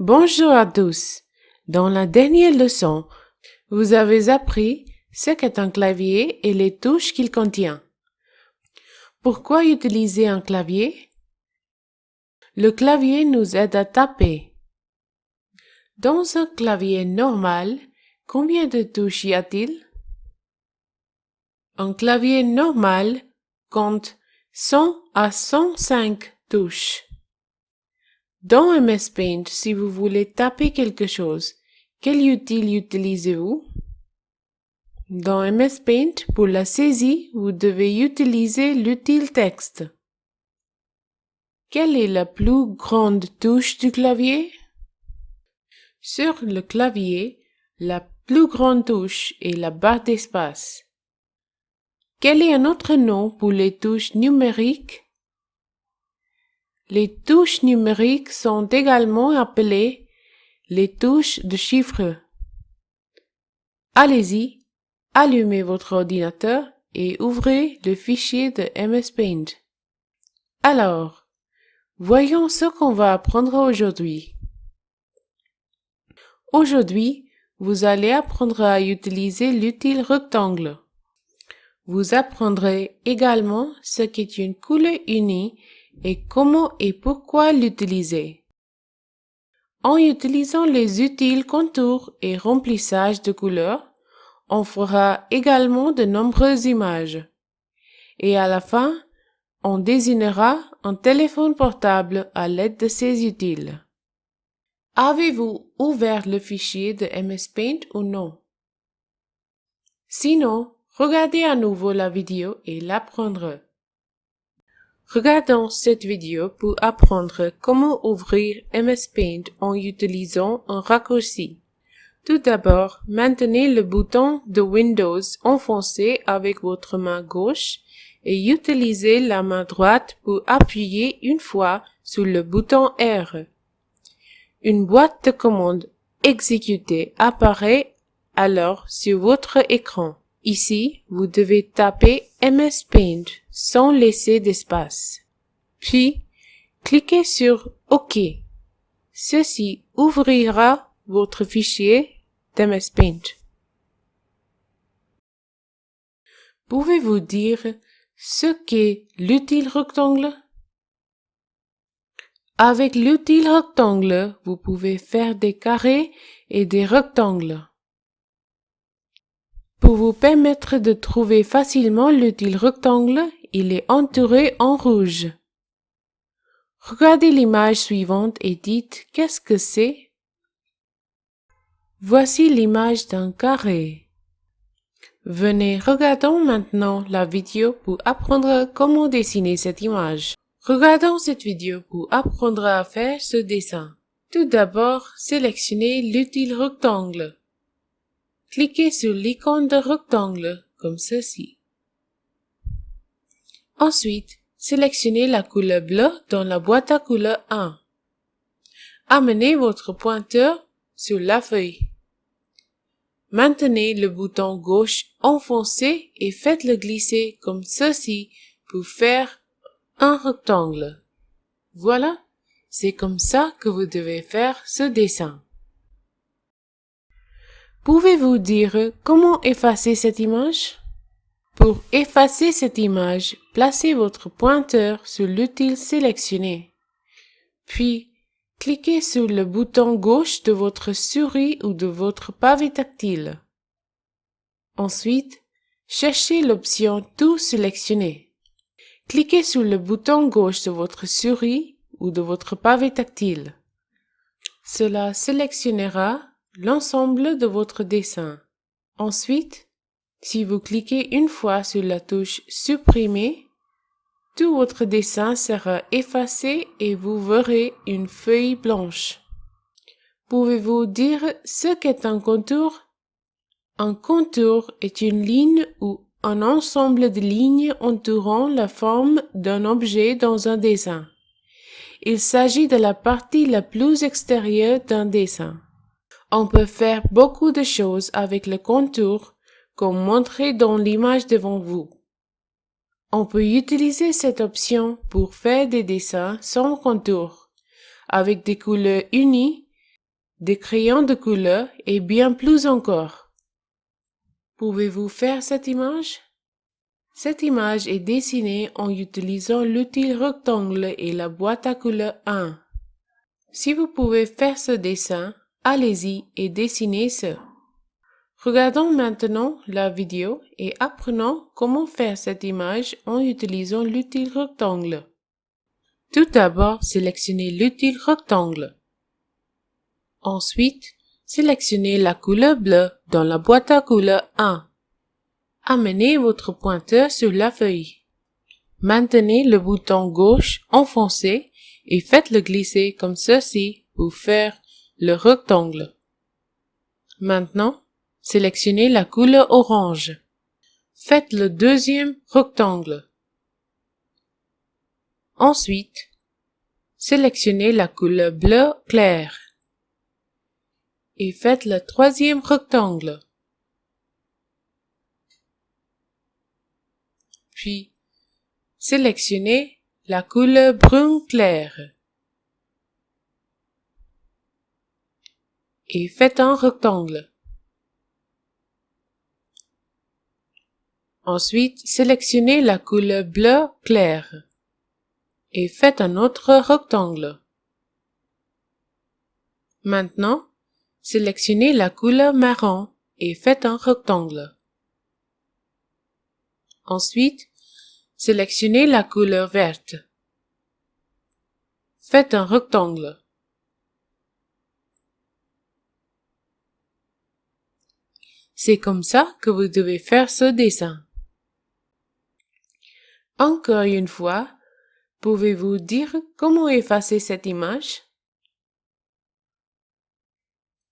Bonjour à tous. Dans la dernière leçon, vous avez appris ce qu'est un clavier et les touches qu'il contient. Pourquoi utiliser un clavier? Le clavier nous aide à taper. Dans un clavier normal, combien de touches y a-t-il? Un clavier normal compte 100 à 105 touches. Dans MS Paint, si vous voulez taper quelque chose, quel outil utilisez-vous? Dans MS Paint, pour la saisie, vous devez utiliser l'outil texte. Quelle est la plus grande touche du clavier? Sur le clavier, la plus grande touche est la barre d'espace. Quel est un autre nom pour les touches numériques? Les touches numériques sont également appelées les touches de chiffre. Allez-y, allumez votre ordinateur et ouvrez le fichier de MS Paint. Alors, voyons ce qu'on va apprendre aujourd'hui. Aujourd'hui, vous allez apprendre à utiliser l'outil rectangle. Vous apprendrez également ce qu'est une couleur unie et comment et pourquoi l'utiliser. En utilisant les utiles contours et remplissage de couleurs, on fera également de nombreuses images. Et à la fin, on désignera un téléphone portable à l'aide de ces utiles. Avez-vous ouvert le fichier de MS Paint ou non? Sinon, regardez à nouveau la vidéo et l'apprendre. Regardons cette vidéo pour apprendre comment ouvrir MS Paint en utilisant un raccourci. Tout d'abord, maintenez le bouton de Windows enfoncé avec votre main gauche et utilisez la main droite pour appuyer une fois sur le bouton R. Une boîte de commande exécutée apparaît alors sur votre écran. Ici, vous devez taper MS Paint sans laisser d'espace. Puis, cliquez sur OK. Ceci ouvrira votre fichier d'MS Paint. Pouvez-vous dire ce qu'est l'outil rectangle? Avec l'outil rectangle, vous pouvez faire des carrés et des rectangles. Pour vous permettre de trouver facilement l'outil rectangle, il est entouré en rouge. Regardez l'image suivante et dites qu'est-ce que c'est? Voici l'image d'un carré. Venez, regardons maintenant la vidéo pour apprendre comment dessiner cette image. Regardons cette vidéo pour apprendre à faire ce dessin. Tout d'abord, sélectionnez l'outil rectangle. Cliquez sur l'icône de rectangle comme ceci. Ensuite, sélectionnez la couleur bleue dans la boîte à couleur 1. Amenez votre pointeur sur la feuille. Maintenez le bouton gauche enfoncé et faites-le glisser comme ceci pour faire un rectangle. Voilà, c'est comme ça que vous devez faire ce dessin. Pouvez-vous dire comment effacer cette image? Pour effacer cette image, placez votre pointeur sur l'outil sélectionné. Puis, cliquez sur le bouton gauche de votre souris ou de votre pavé tactile. Ensuite, cherchez l'option Tout sélectionner. Cliquez sur le bouton gauche de votre souris ou de votre pavé tactile. Cela sélectionnera l'ensemble de votre dessin. Ensuite, si vous cliquez une fois sur la touche Supprimer, tout votre dessin sera effacé et vous verrez une feuille blanche. Pouvez-vous dire ce qu'est un contour? Un contour est une ligne ou un ensemble de lignes entourant la forme d'un objet dans un dessin. Il s'agit de la partie la plus extérieure d'un dessin. On peut faire beaucoup de choses avec le contour, comme montré dans l'image devant vous. On peut utiliser cette option pour faire des dessins sans contour, avec des couleurs unies, des crayons de couleur et bien plus encore. Pouvez-vous faire cette image? Cette image est dessinée en utilisant l'outil rectangle et la boîte à couleur 1. Si vous pouvez faire ce dessin, allez-y et dessinez ce. Regardons maintenant la vidéo et apprenons comment faire cette image en utilisant l'outil rectangle. Tout d'abord, sélectionnez l'outil rectangle. Ensuite, sélectionnez la couleur bleue dans la boîte à couleur 1. Amenez votre pointeur sur la feuille. Maintenez le bouton gauche enfoncé et faites-le glisser comme ceci pour faire le rectangle. Maintenant, sélectionnez la couleur orange. Faites le deuxième rectangle. Ensuite, sélectionnez la couleur bleu clair et faites le troisième rectangle. Puis, sélectionnez la couleur brun clair et faites un rectangle. Ensuite, sélectionnez la couleur bleu clair et faites un autre rectangle. Maintenant, sélectionnez la couleur marron et faites un rectangle. Ensuite, sélectionnez la couleur verte. Faites un rectangle. C'est comme ça que vous devez faire ce dessin. Encore une fois, pouvez-vous dire comment effacer cette image?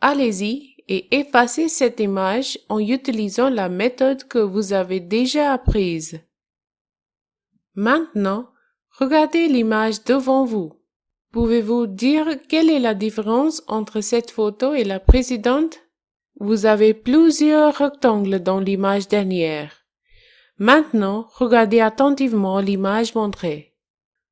Allez-y et effacez cette image en utilisant la méthode que vous avez déjà apprise. Maintenant, regardez l'image devant vous. Pouvez-vous dire quelle est la différence entre cette photo et la précédente? Vous avez plusieurs rectangles dans l'image dernière. Maintenant, regardez attentivement l'image montrée.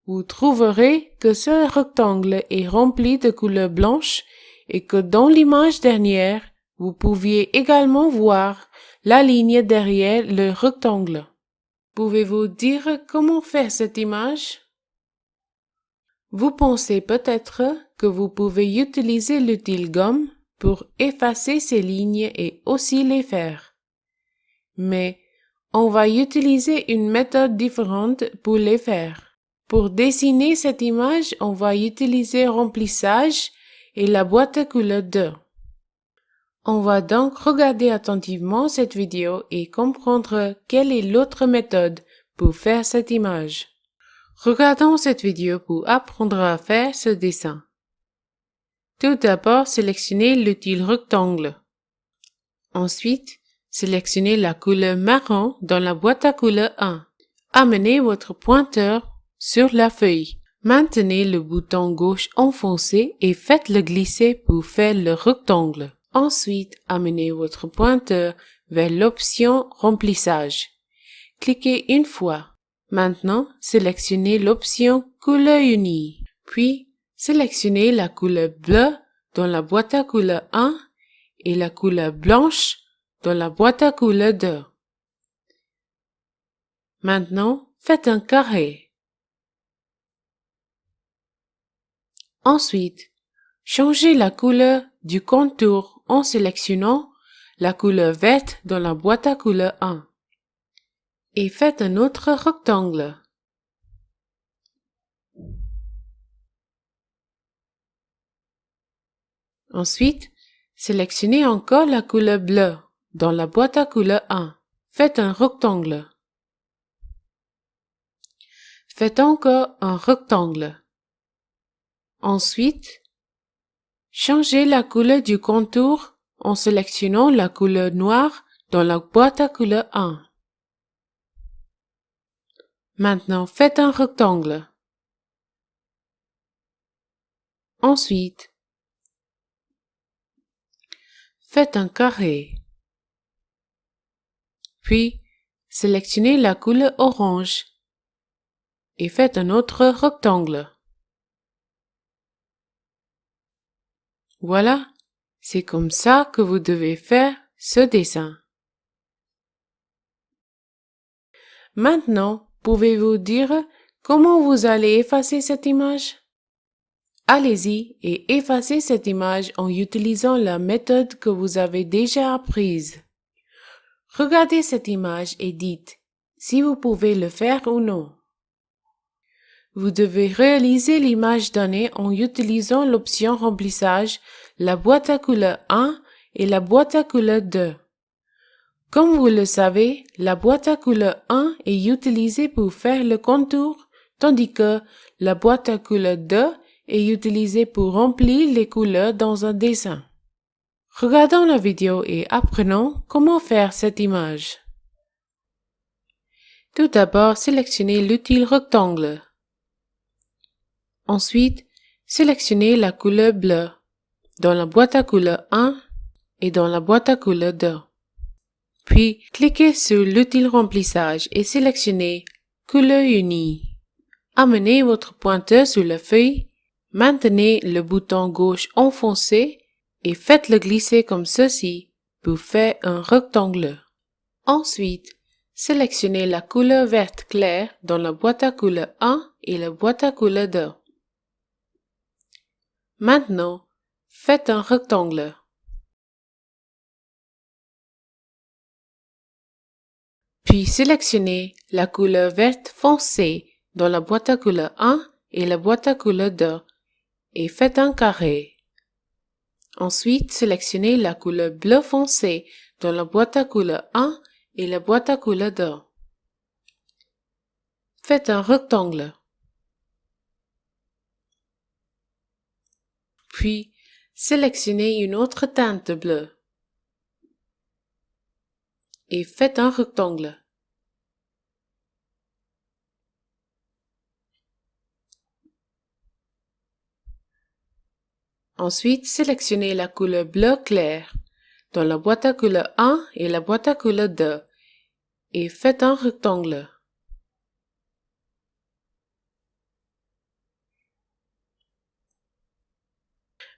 Vous trouverez que ce rectangle est rempli de couleur blanche et que dans l'image dernière, vous pouviez également voir la ligne derrière le rectangle. Pouvez-vous dire comment faire cette image? Vous pensez peut-être que vous pouvez utiliser l'outil gomme pour effacer ces lignes et aussi les faire. Mais on va utiliser une méthode différente pour les faire. Pour dessiner cette image, on va utiliser remplissage et la boîte à couleur 2. On va donc regarder attentivement cette vidéo et comprendre quelle est l'autre méthode pour faire cette image. Regardons cette vidéo pour apprendre à faire ce dessin. Tout d'abord, sélectionnez l'outil rectangle. Ensuite, sélectionnez la couleur marron dans la boîte à couleur 1. Amenez votre pointeur sur la feuille. Maintenez le bouton gauche enfoncé et faites-le glisser pour faire le rectangle. Ensuite, amenez votre pointeur vers l'option Remplissage. Cliquez une fois. Maintenant, sélectionnez l'option Couleur unie. Puis, sélectionnez la couleur bleue dans la boîte à couleur 1 et la couleur blanche dans la boîte à couleur 2. Maintenant, faites un carré. Ensuite, changez la couleur du contour en sélectionnant la couleur verte dans la boîte à couleur 1 et faites un autre rectangle. Ensuite, sélectionnez encore la couleur bleue dans la boîte à couleur 1. Faites un rectangle. Faites encore un rectangle. Ensuite, changez la couleur du contour en sélectionnant la couleur noire dans la boîte à couleur 1. Maintenant, faites un rectangle. Ensuite, faites un carré. Puis, sélectionnez la couleur orange et faites un autre rectangle. Voilà, C'est comme ça que vous devez faire ce dessin. Maintenant, pouvez-vous dire comment vous allez effacer cette image? Allez-y et effacez cette image en utilisant la méthode que vous avez déjà apprise. Regardez cette image et dites si vous pouvez le faire ou non. Vous devez réaliser l'image donnée en utilisant l'option remplissage, la boîte à couleur 1 et la boîte à couleur 2. Comme vous le savez, la boîte à couleur 1 est utilisée pour faire le contour, tandis que la boîte à couleur 2 est utilisée pour remplir les couleurs dans un dessin. Regardons la vidéo et apprenons comment faire cette image. Tout d'abord, sélectionnez l'outil rectangle. Ensuite, sélectionnez la couleur bleue dans la boîte à couleur 1 et dans la boîte à couleur 2. Puis, cliquez sur l'outil remplissage et sélectionnez Couleur unie. Amenez votre pointeur sur la feuille, maintenez le bouton gauche enfoncé et faites-le glisser comme ceci pour faire un rectangle. Ensuite, sélectionnez la couleur verte claire dans la boîte à couleur 1 et la boîte à couleur 2. Maintenant, faites un rectangle. Puis sélectionnez la couleur verte foncée dans la boîte à couleur 1 et la boîte à couleur 2 et faites un carré. Ensuite, sélectionnez la couleur bleu foncé dans la boîte à couleur 1 et la boîte à couleur 2. Faites un rectangle. Puis, sélectionnez une autre teinte bleue et faites un rectangle. Ensuite, sélectionnez la couleur bleu clair dans la boîte à couleur 1 et la boîte à couleur 2 et faites un rectangle.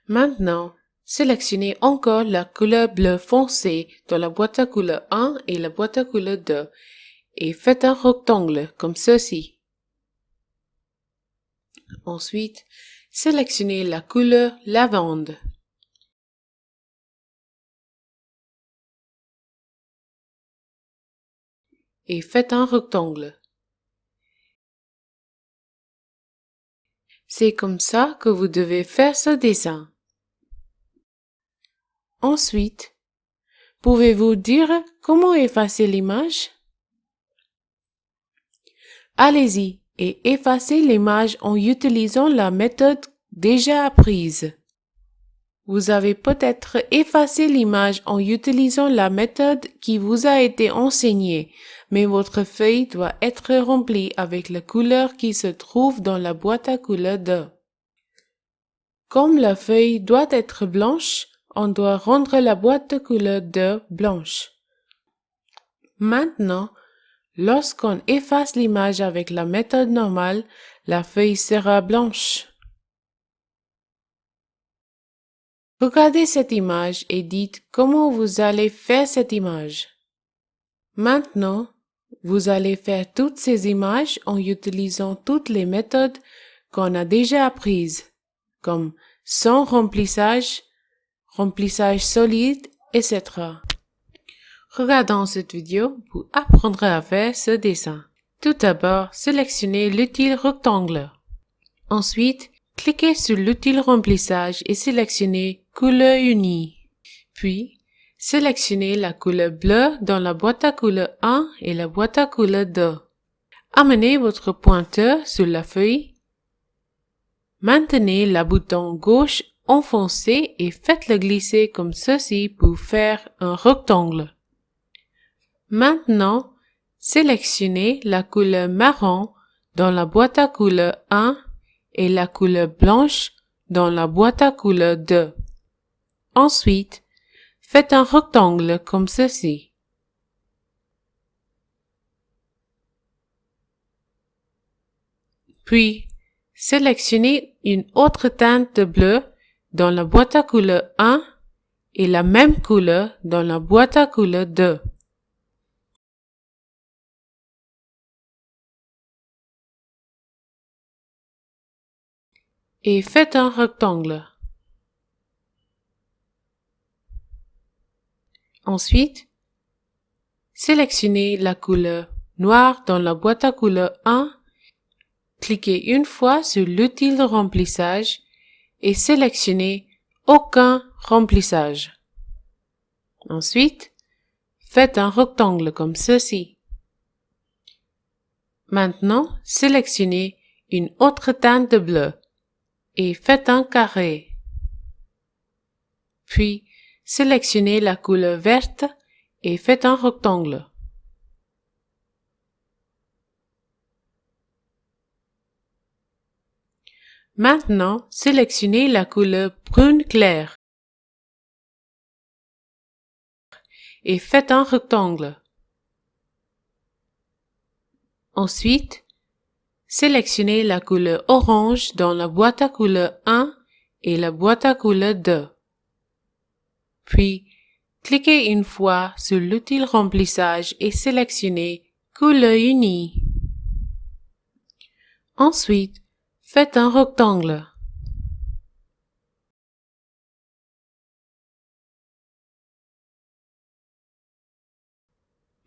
Maintenant, sélectionnez encore la couleur bleu foncé dans la boîte à couleur 1 et la boîte à couleur 2 et faites un rectangle comme ceci. Ensuite, sélectionnez la couleur lavande. Et faites un rectangle. C'est comme ça que vous devez faire ce dessin. Ensuite, pouvez-vous dire comment effacer l'image? Allez-y et effacez l'image en utilisant la méthode déjà apprise. Vous avez peut-être effacé l'image en utilisant la méthode qui vous a été enseignée, mais votre feuille doit être remplie avec la couleur qui se trouve dans la boîte à couleurs 2. Comme la feuille doit être blanche, on doit rendre la boîte de couleur 2 blanche. Maintenant, Lorsqu'on efface l'image avec la méthode normale, la feuille sera blanche. Regardez cette image et dites comment vous allez faire cette image. Maintenant, vous allez faire toutes ces images en utilisant toutes les méthodes qu'on a déjà apprises, comme sans remplissage, remplissage solide, etc. Regardons cette vidéo pour apprendre à faire ce dessin. Tout d'abord, sélectionnez l'outil rectangle. Ensuite, cliquez sur l'outil remplissage et sélectionnez couleur unie. Puis, sélectionnez la couleur bleue dans la boîte à couleur 1 et la boîte à couleur 2. Amenez votre pointeur sur la feuille. Maintenez le bouton gauche enfoncé et faites-le glisser comme ceci pour faire un rectangle. Maintenant, sélectionnez la couleur marron dans la boîte à couleur 1 et la couleur blanche dans la boîte à couleur 2. Ensuite, faites un rectangle comme ceci. Puis, sélectionnez une autre teinte bleue dans la boîte à couleur 1 et la même couleur dans la boîte à couleurs 2. Et faites un rectangle. Ensuite, sélectionnez la couleur noire dans la boîte à couleurs 1. Cliquez une fois sur l'outil de remplissage et sélectionnez aucun remplissage. Ensuite, faites un rectangle comme ceci. Maintenant, sélectionnez une autre teinte de bleu et faites un carré. Puis, sélectionnez la couleur verte et faites un rectangle. Maintenant, sélectionnez la couleur brune clair et faites un rectangle. Ensuite, sélectionnez la couleur orange dans la boîte à couleurs 1 et la boîte à couleurs 2. Puis, cliquez une fois sur l'outil remplissage et sélectionnez couleur unie. Ensuite, faites un rectangle.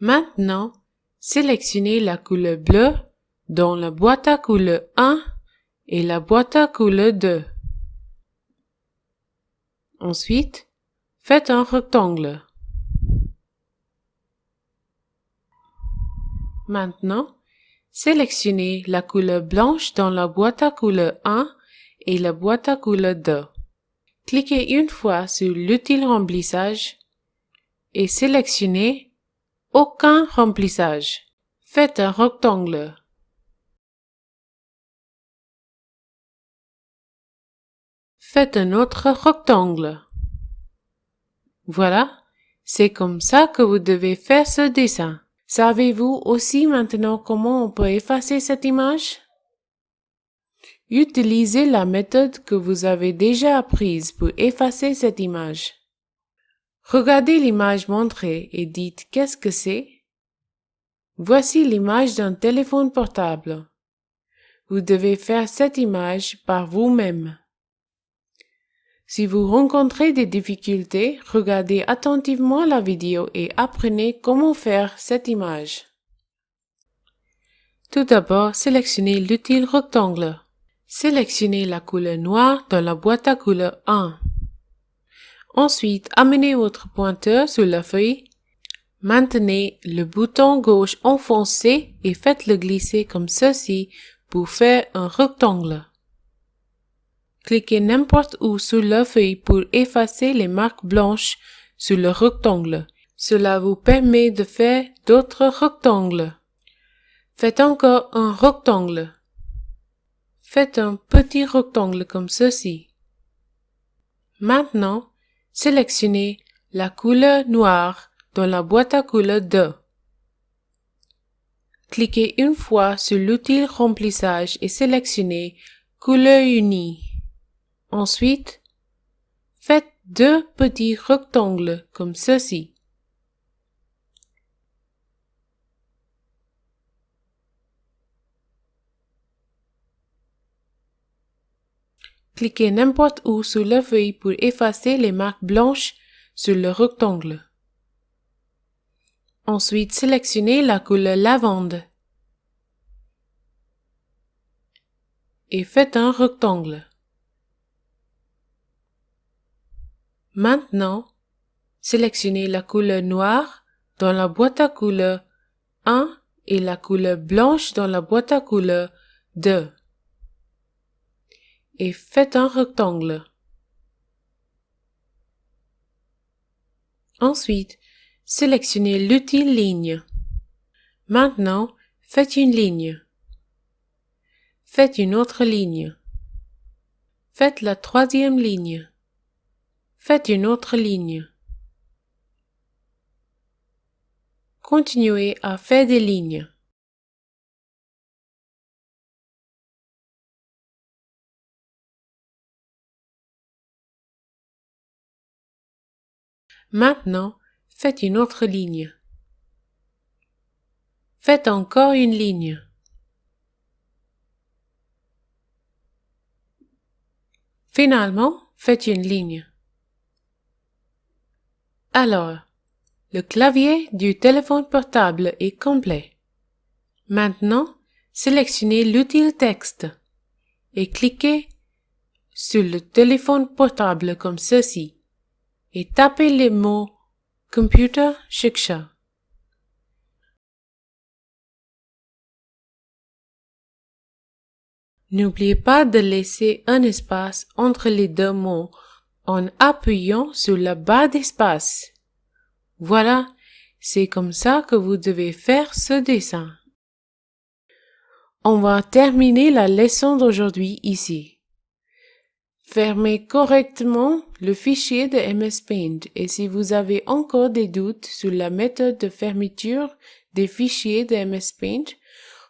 Maintenant, sélectionnez la couleur bleue dans la boîte à couleurs 1 et la boîte à couleurs 2. Ensuite, faites un rectangle. Maintenant, sélectionnez la couleur blanche dans la boîte à couleurs 1 et la boîte à couleurs 2. Cliquez une fois sur l'outil remplissage et sélectionnez aucun remplissage. Faites un rectangle. Faites un autre rectangle. Voilà, c'est comme ça que vous devez faire ce dessin. Savez-vous aussi maintenant comment on peut effacer cette image? Utilisez la méthode que vous avez déjà apprise pour effacer cette image. Regardez l'image montrée et dites qu'est-ce que c'est? Voici l'image d'un téléphone portable. Vous devez faire cette image par vous-même. Si vous rencontrez des difficultés, regardez attentivement la vidéo et apprenez comment faire cette image. Tout d'abord, sélectionnez l'outil rectangle. Sélectionnez la couleur noire dans la boîte à couleurs 1. Ensuite, amenez votre pointeur sur la feuille. Maintenez le bouton gauche enfoncé et faites-le glisser comme ceci pour faire un rectangle. Cliquez n'importe où sur la feuille pour effacer les marques blanches sur le rectangle. Cela vous permet de faire d'autres rectangles. Faites encore un rectangle. Faites un petit rectangle comme ceci. Maintenant, sélectionnez la couleur noire dans la boîte à couleurs 2. Cliquez une fois sur l'outil remplissage et sélectionnez couleur unie. Ensuite, faites deux petits rectangles comme ceci. Cliquez n'importe où sur la feuille pour effacer les marques blanches sur le rectangle. Ensuite, sélectionnez la couleur lavande et faites un rectangle. Maintenant, sélectionnez la couleur noire dans la boîte à couleurs 1 et la couleur blanche dans la boîte à couleurs 2 et faites un rectangle. Ensuite, sélectionnez l'outil ligne. Maintenant, faites une ligne. Faites une autre ligne. Faites la troisième ligne. Faites une autre ligne. Continuez à faire des lignes. Maintenant, faites une autre ligne. Faites encore une ligne. Finalement, faites une ligne. Alors, le clavier du téléphone portable est complet. Maintenant, sélectionnez l'outil texte et cliquez sur le téléphone portable comme ceci et tapez les mots Computer Shiksha. N'oubliez pas de laisser un espace entre les deux mots en appuyant sur la barre d'espace. Voilà, c'est comme ça que vous devez faire ce dessin. On va terminer la leçon d'aujourd'hui ici. Fermez correctement le fichier de MS Paint et si vous avez encore des doutes sur la méthode de fermeture des fichiers de MS Paint,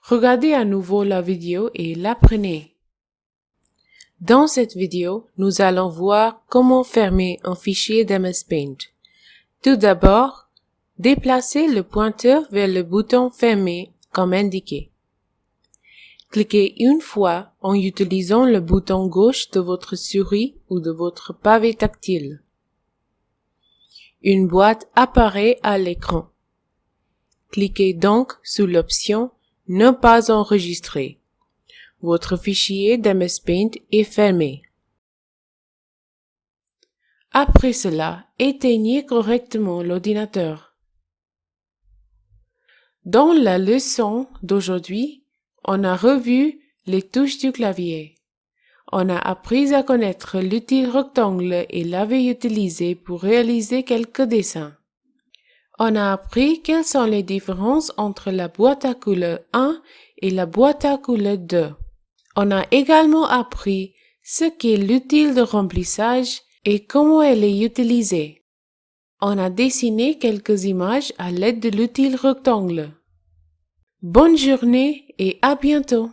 regardez à nouveau la vidéo et l'apprenez. Dans cette vidéo, nous allons voir comment fermer un fichier d'MS Paint. Tout d'abord, déplacez le pointeur vers le bouton Fermer comme indiqué. Cliquez une fois en utilisant le bouton gauche de votre souris ou de votre pavé tactile. Une boîte apparaît à l'écran. Cliquez donc sur l'option Ne pas enregistrer. Votre fichier d'MS Paint est fermé. Après cela, éteignez correctement l'ordinateur. Dans la leçon d'aujourd'hui, on a revu les touches du clavier. On a appris à connaître l'outil rectangle et l'avait utilisé pour réaliser quelques dessins. On a appris quelles sont les différences entre la boîte à couleur 1 et la boîte à couleur 2. On a également appris ce qu'est l'outil de remplissage et comment elle est utilisée. On a dessiné quelques images à l'aide de l'outil rectangle. Bonne journée et à bientôt.